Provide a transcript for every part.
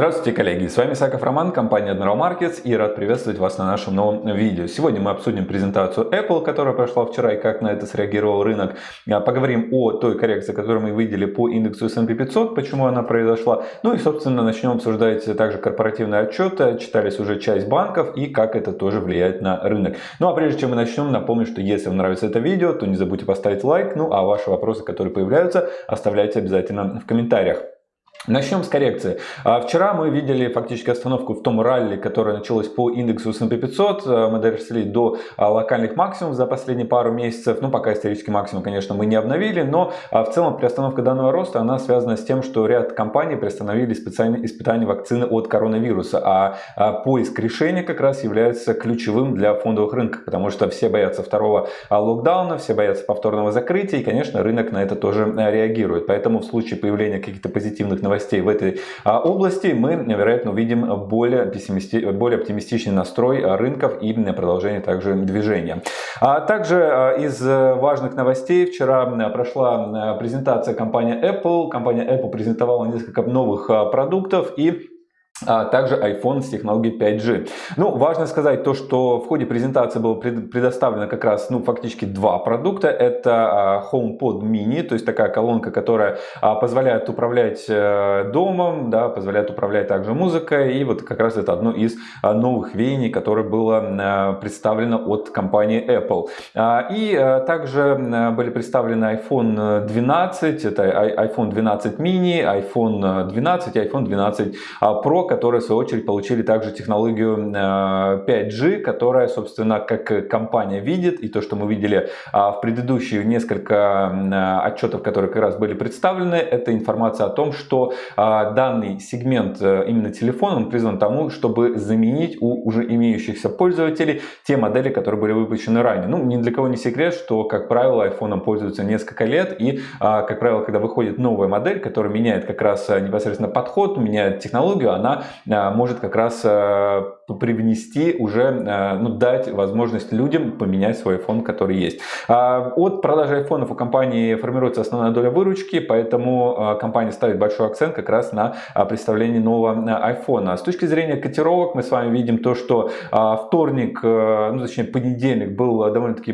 Здравствуйте, коллеги! С вами Саков Роман, компания Admiral Markets и рад приветствовать вас на нашем новом видео. Сегодня мы обсудим презентацию Apple, которая прошла вчера и как на это среагировал рынок. А, поговорим о той коррекции, которую мы видели по индексу S&P 500, почему она произошла. Ну и, собственно, начнем обсуждать также корпоративные отчеты. Читались уже часть банков и как это тоже влияет на рынок. Ну а прежде чем мы начнем, напомню, что если вам нравится это видео, то не забудьте поставить лайк. Ну а ваши вопросы, которые появляются, оставляйте обязательно в комментариях. Начнем с коррекции. А, вчера мы видели фактически остановку в том ралли, которое началось по индексу S&P 500. А, мы доросли до а, локальных максимумов за последние пару месяцев. Ну, пока исторический максимум, конечно, мы не обновили, но в целом приостановка данного роста, она связана с тем, что ряд компаний приостановили специальные испытания вакцины от коронавируса. А поиск решения как раз является ключевым для фондовых рынков, потому что все боятся второго локдауна, все боятся повторного закрытия, и, конечно, рынок на это тоже реагирует. Поэтому в случае появления каких-то позитивных новостей, новостей в этой а, области, мы, вероятно, увидим более, пессимисти... более оптимистичный настрой рынков и продолжение также движения. А также а, из важных новостей вчера прошла презентация компании Apple. Компания Apple презентовала несколько новых продуктов и а также iPhone с технологией 5G. Ну, важно сказать то, что в ходе презентации было предоставлено как раз, ну, фактически два продукта. Это а, HomePod Mini, то есть такая колонка, которая а, позволяет управлять э, домом, да, позволяет управлять также музыкой. И вот как раз это одно из новых веяний, которое было представлено от компании Apple. И также были представлены iPhone 12, это iPhone 12 mini, iPhone 12 и iPhone 12 Pro, которые в свою очередь получили также технологию 5G, э, которая, собственно, как компания видит, и то, что мы видели а, в предыдущие несколько э, отчетов, которые как раз были представлены, это информация о том, что а, данный сегмент э, именно телефона, он призван тому, чтобы заменить у уже имеющихся пользователей те модели, которые были выпущены ранее. Ну, ни для кого не секрет, что, как правило, iPhone пользуются несколько лет, и, а, как правило, когда выходит новая модель, которая меняет как раз непосредственно подход, меняет технологию, она а, может как раз а, привнести уже, а, ну, дать возможность людям поменять свой iPhone, который есть. От продажи айфонов у компании формируется основная доля выручки, поэтому компания ставит большой акцент как раз на представление нового iPhone. С точки зрения котировок мы с вами видим то, что вторник, ну точнее понедельник был довольно-таки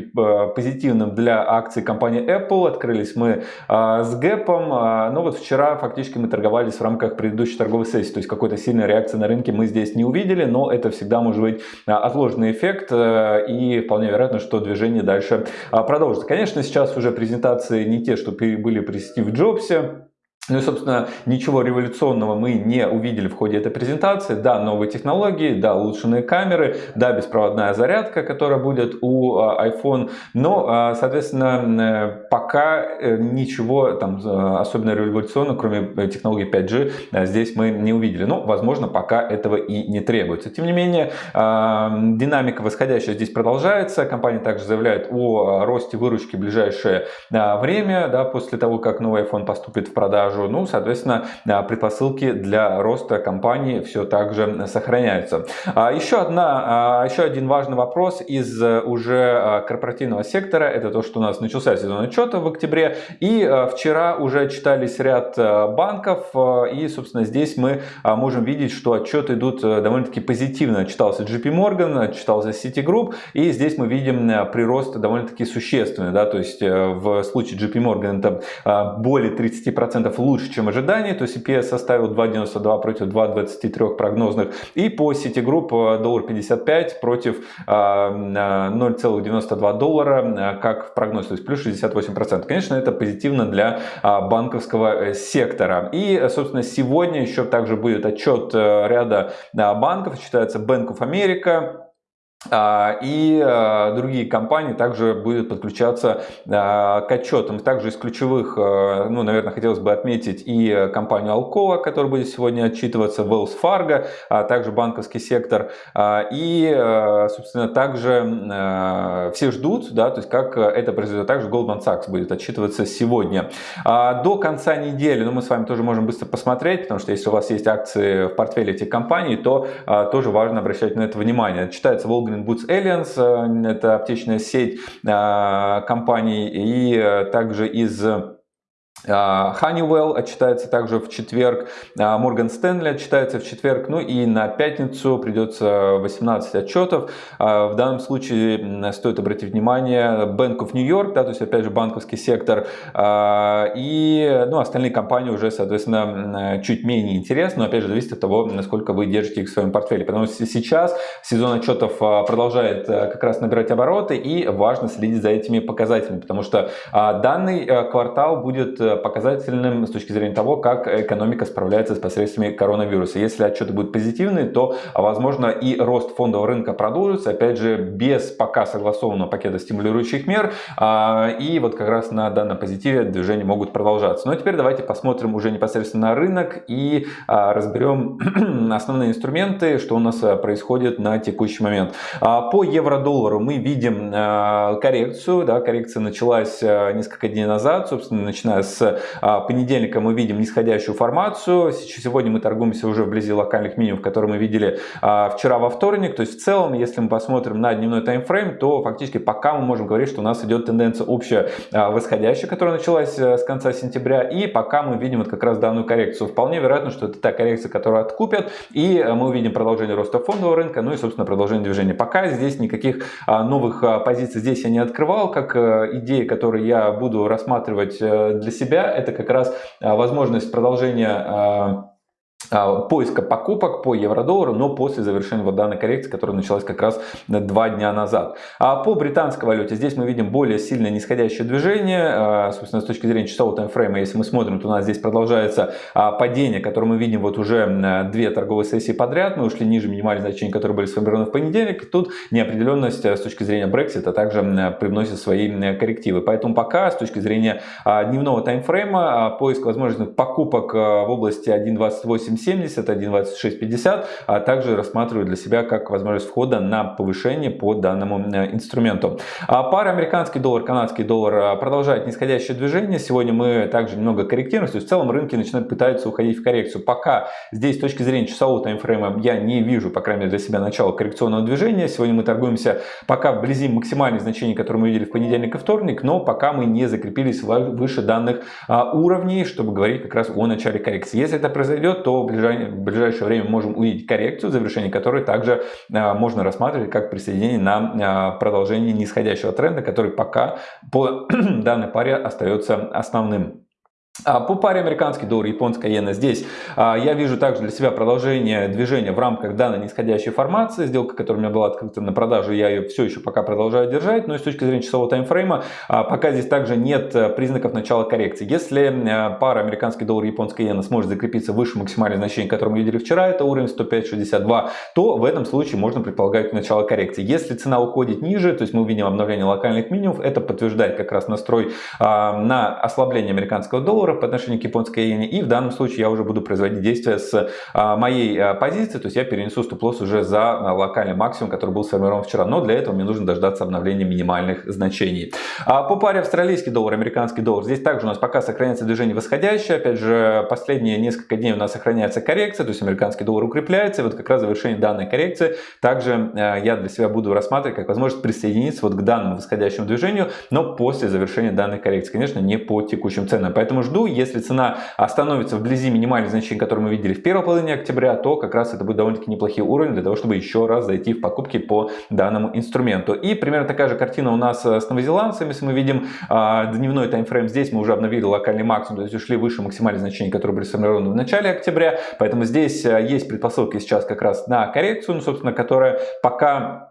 позитивным для акций компании Apple. Открылись мы с гэпом, но вот вчера фактически мы торговались в рамках предыдущей торговой сессии, то есть какой-то сильной реакции на рынке мы здесь не увидели, но это всегда может быть а, отложенный эффект э, и вполне вероятно, что движение дальше а, продолжится. Конечно, сейчас уже презентации не те, что были при Стив Джобсе, ну и, собственно, ничего революционного мы не увидели в ходе этой презентации. Да, новые технологии, да, улучшенные камеры, да, беспроводная зарядка, которая будет у а, iPhone. Но, а, соответственно, э, пока э, ничего там особенно революционного, кроме э, технологии 5G, здесь мы не увидели. Но, возможно, пока этого и не требуется. Тем не менее, а, динамика восходящая здесь продолжается. Компания также заявляет о росте выручки в ближайшее время, да, после того, как новый iPhone поступит в продажу продажу. Ну, соответственно, а, предпосылки для роста компании все так же сохраняются. А, еще, одна, а, еще один важный вопрос из э, уже корпоративного сектора. Это то, что у нас начался сезон отчета в октябре. И вчера уже читались ряд банков. И, собственно, здесь мы можем видеть, что отчеты идут э, довольно-таки позитивно. Читался JP Morgan, читался Citigroup. И здесь мы видим э, прирост довольно-таки существенный. Да? То есть в случае JP Morgan это более 30% лучше, чем ожидания, то есть EPS составил 2.92 против 2.23 прогнозных, и по Citigroup э, доллар 55 против 0,92 э, доллара, э, как в прогнозе, то есть плюс 68%. Конечно, это позитивно для банковского сектора. И, собственно, сегодня еще также будет отчет ряда банков, считается Bank of America, и а, другие компании также будут подключаться а, к отчетам. Также из ключевых, ну, наверное, хотелось бы отметить и компанию Alcoa, которая будет сегодня отчитываться, Wells Fargo, а также банковский сектор. И, собственно, также все ждут, да, то есть как это произойдет. Также Goldman Sachs будет отчитываться сегодня. До конца недели, ну, мы с вами тоже можем быстро посмотреть, потому что если у вас есть акции в портфеле этих компаний, то тоже важно обращать на это внимание. Читается Walgreens Golden Boots Alliance, э, это аптечная сеть э, компаний, и э, также из а, Honeywell отчитается также в четверг, Morgan Stanley отчитается в четверг, ну и на пятницу придется 18 отчетов. А, в данном случае стоит обратить внимание Bank of New York, да, то есть опять же банковский сектор, а, и ну, остальные компании уже, соответственно, чуть менее интересны, но опять же зависит от того, насколько вы держите их в своем портфеле. Потому что сейчас сезон отчетов продолжает как раз набирать обороты, и важно следить за этими показателями, потому что данный квартал будет показательным с точки зрения того, как экономика справляется с последствиями коронавируса. Если отчеты будут позитивные, то, возможно, и рост фондового рынка продолжится, опять же, без пока согласованного пакета стимулирующих мер. А, и вот как раз на данном позитиве движения могут продолжаться. Но ну, а теперь давайте посмотрим уже непосредственно на рынок и а, разберем основные инструменты, что у нас происходит на текущий момент. По евро-доллару мы видим коррекцию. Да, коррекция началась несколько дней назад, собственно, начиная с с а, понедельника мы видим нисходящую формацию. Сегодня мы торгуемся уже вблизи локальных минимумов, которые мы видели а, вчера во вторник. То есть в целом, если мы посмотрим на дневной таймфрейм, то фактически пока мы можем говорить, что у нас идет тенденция общая а, восходящая, которая началась э, с конца сентября. И пока мы видим вот как раз данную коррекцию. Вполне вероятно, что это та коррекция, которую откупят. И э, мы увидим продолжение роста фондового рынка, ну и, собственно, продолжение движения. Пока здесь никаких новых позиций здесь я не открывал, как э, идеи, которые я буду рассматривать для себя себя это как раз а, возможность продолжения а, поиска покупок по евро-доллару, но после завершения вот данной коррекции, которая началась как раз два дня назад. А по британской валюте здесь мы видим более сильное нисходящее движение, а, собственно, с точки зрения часового таймфрейма, если мы смотрим, то у нас здесь продолжается а, падение, которое мы видим вот уже две торговые сессии подряд, мы ушли ниже минимальных значений, которые были сформированы в понедельник, тут неопределенность с точки зрения Brexit также привносит свои коррективы. Поэтому пока с точки зрения дневного таймфрейма поиск возможных покупок в области 1.28 1.70, 1.2650, а также рассматриваю для себя как возможность входа на повышение по данному э, инструменту. А пара американский доллар, канадский доллар а, продолжает нисходящее движение. Сегодня мы также немного корректируемся, в целом рынки начинают пытаться уходить в коррекцию. Пока здесь с точки зрения часового таймфрейма я не вижу, по крайней мере для себя, начала коррекционного движения. Сегодня мы торгуемся пока вблизи максимальных значений, которые мы видели в понедельник и вторник, но пока мы не закрепились выше данных а, уровней, чтобы говорить как раз о начале коррекции. Если это произойдет, то в ближайшее время можем увидеть коррекцию, завершение которой также а, можно рассматривать как присоединение на а, продолжение нисходящего тренда, который пока по данной паре остается основным. А, по паре американский доллар, японская иена здесь а, я вижу также для себя продолжение движения в рамках данной нисходящей формации. Сделка, которая у меня была открыта на продажу, я ее все еще пока продолжаю держать. Но и с точки зрения часового таймфрейма, а, пока здесь также нет э, признаков начала коррекции. Если э, пара американский доллар, японская иена сможет закрепиться выше максимального значения, которое мы видели вчера, это уровень 105.62, то в этом случае можно предполагать начало коррекции. Если цена уходит ниже, то есть мы увидим обновление локальных минимумов, это подтверждает как раз настрой на ослабление американского доллара долларов по отношению к японской иене. И в данном случае я уже буду производить действия с а, моей а, позиции, то есть я перенесу стоп-лосс уже за а, локальный максимум, который был сформирован вчера. Но для этого мне нужно дождаться обновления минимальных значений. По паре австралийский доллар, американский доллар, здесь также у нас пока сохраняется движение восходящее. Опять же, последние несколько дней у нас сохраняется коррекция, то есть американский доллар укрепляется. И вот как раз завершение данной коррекции также я для себя буду рассматривать как возможность присоединиться вот к данному восходящему движению, но после завершения данной коррекции. Конечно, не по текущим ценам. Поэтому жду жду. Если цена остановится вблизи минимальных значений, которые мы видели в первой половине октября, то как раз это будет довольно-таки неплохие уровни для того, чтобы еще раз зайти в покупки по данному инструменту. И примерно такая же картина у нас с новозеландцами. Если мы видим а, дневной таймфрейм, здесь мы уже обновили локальный максимум, то есть ушли выше максимальных значений, которые были сформированы в начале октября. Поэтому здесь а, есть предпосылки сейчас как раз на коррекцию, ну, собственно, которая пока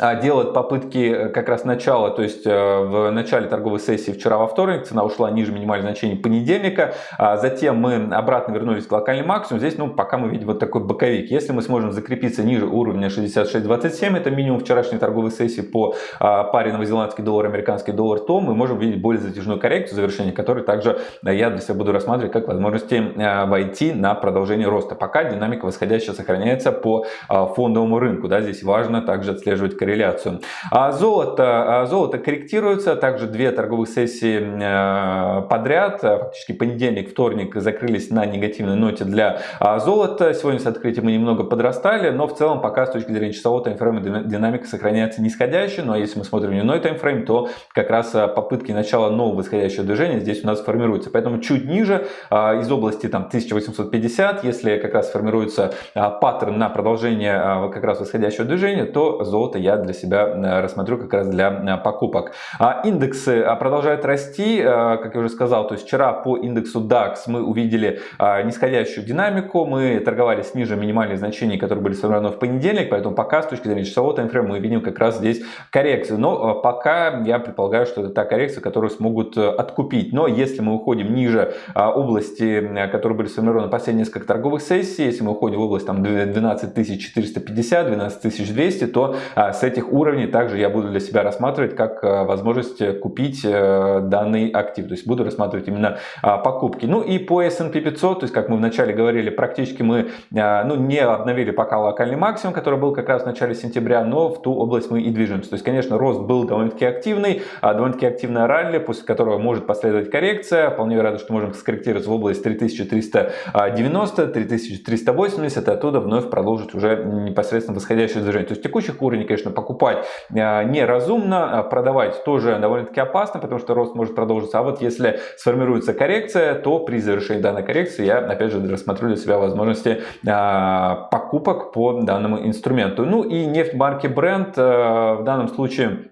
делает попытки э, как раз начала, то есть э, в начале торговой сессии вчера во вторник цена ушла ниже минимального значения понедельника, а затем мы обратно вернулись к локальному максимуму, здесь ну пока мы видим вот такой боковик. Если мы сможем закрепиться ниже уровня 66.27, это минимум вчерашней торговой сессии по а, паре новозеландский доллар, американский доллар, то мы можем видеть более затяжную коррекцию, завершение которой также э, я для себя буду рассматривать как возможности войти на продолжение роста. Пока динамика восходящая сохраняется по фондовому рынку, да, здесь важно также отслеживать корреляцию. А золото, а золото корректируется, также две торговых сессии э, подряд, фактически понедельник, вторник закрылись на негативной ноте для золота. Сегодня с открытием мы немного подрастали, но в целом пока с точки зрения часового таймфрейма динамика сохраняется нисходящая, но если мы смотрим дневной таймфрейм, то как раз попытки начала нового восходящего движения здесь у нас формируются. Поэтому чуть ниже, из области там 1850, если как раз формируется паттерн на продолжение как раз восходящего движения, то золото я для себя э, рассмотрю как раз для э, покупок. А индексы э, продолжают расти, как я уже сказал, то есть вчера по индексу DAX мы увидели нисходящую динамику, мы торговались ниже минимальных значений, которые были сформированы в понедельник, поэтому пока с точки зрения часового таймфрейма мы видим как раз здесь коррекцию. Но пока я предполагаю, что это та коррекция, которую смогут откупить. Но если мы уходим ниже области, которые были сформированы последние несколько торговых сессий, если мы уходим в область там 12 450, 12 200, то с этих уровней также я буду для себя рассматривать как а, возможность купить э, данный актив. То есть буду рассматривать именно а, покупки. Ну и по S&P 500, то есть как мы вначале говорили, практически мы ну, не обновили пока локальный максимум, который был как раз в начале сентября, но в ту область мы и движемся. То есть, конечно, рост был довольно-таки активный, довольно-таки активная ралли, после которого может последовать коррекция. Вполне вероятно, что можем скорректироваться в область 3390, 3380, и оттуда вновь продолжить уже непосредственно восходящее движение. То есть текущих уровней, конечно, покупать э, неразумно, а продавать тоже довольно-таки опасно, потому что рост может продолжиться. А вот если сформируется коррекция, то при завершении данной коррекции я, опять же, рассмотрю для себя возможности э, покупок по данному инструменту. Ну и нефть марки Brent э, в данном случае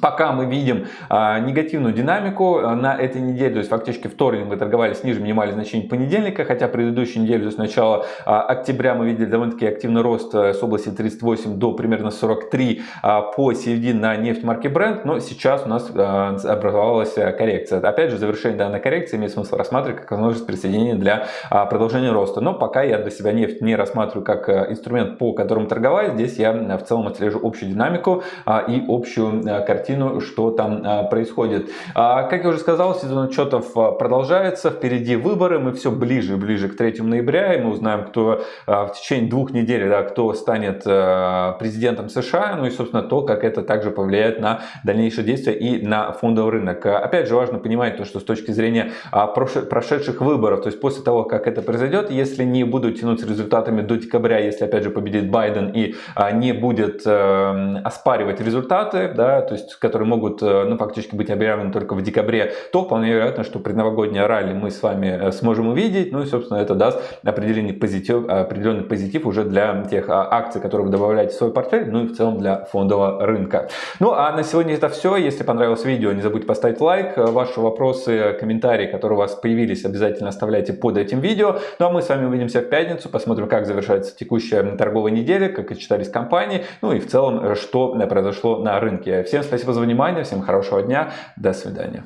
Пока мы видим а, негативную динамику а, на этой неделе, то есть фактически вторник мы торговались ниже минимальных значений понедельника, хотя предыдущую неделю, то есть начало а, октября мы видели довольно-таки активный рост а, с области 38 до примерно 43 а, по середине на нефть марки Brent, но сейчас у нас а, образовалась коррекция. Опять же, завершение данной коррекции имеет смысл рассматривать как возможность присоединения для а, продолжения роста, но пока я для себя нефть не рассматриваю как а, инструмент, по которому торговать, здесь я в целом отслежу общую динамику а, и общую а, картину, что там а, происходит. А, как я уже сказал, сезон отчетов а, продолжается, впереди выборы, мы все ближе и ближе к 3 ноября, и мы узнаем, кто в течение двух недель, да, кто станет президентом США, ну и, собственно, то, как это также повлияет на дальнейшие действия и на фондовый рынок. Опять же, важно понимать то, что с точки зрения прошедших выборов, то есть после того, как это произойдет, если не будут тянуть с результатами до декабря, если, опять же, победит Байден и не будет оспаривать результаты, да, то есть которые могут э, ну, фактически быть объявлены только в декабре, то вполне вероятно, что предновогоднее ралли мы с вами э, сможем увидеть. Ну и, собственно, это даст определенный позитив, определенный позитив уже для тех а, акций, которые вы добавляете в свой портфель, ну и в целом для фондового рынка. Ну а на сегодня это все. Если понравилось видео, не забудьте поставить лайк. Ваши вопросы, комментарии, которые у вас появились, обязательно оставляйте под этим видео. Ну а мы с вами увидимся в пятницу, посмотрим, как завершается текущая торговая неделя, как отчитались компании, ну и в целом, что произошло на рынке. Всем спасибо спасибо за внимание, всем хорошего дня, до свидания.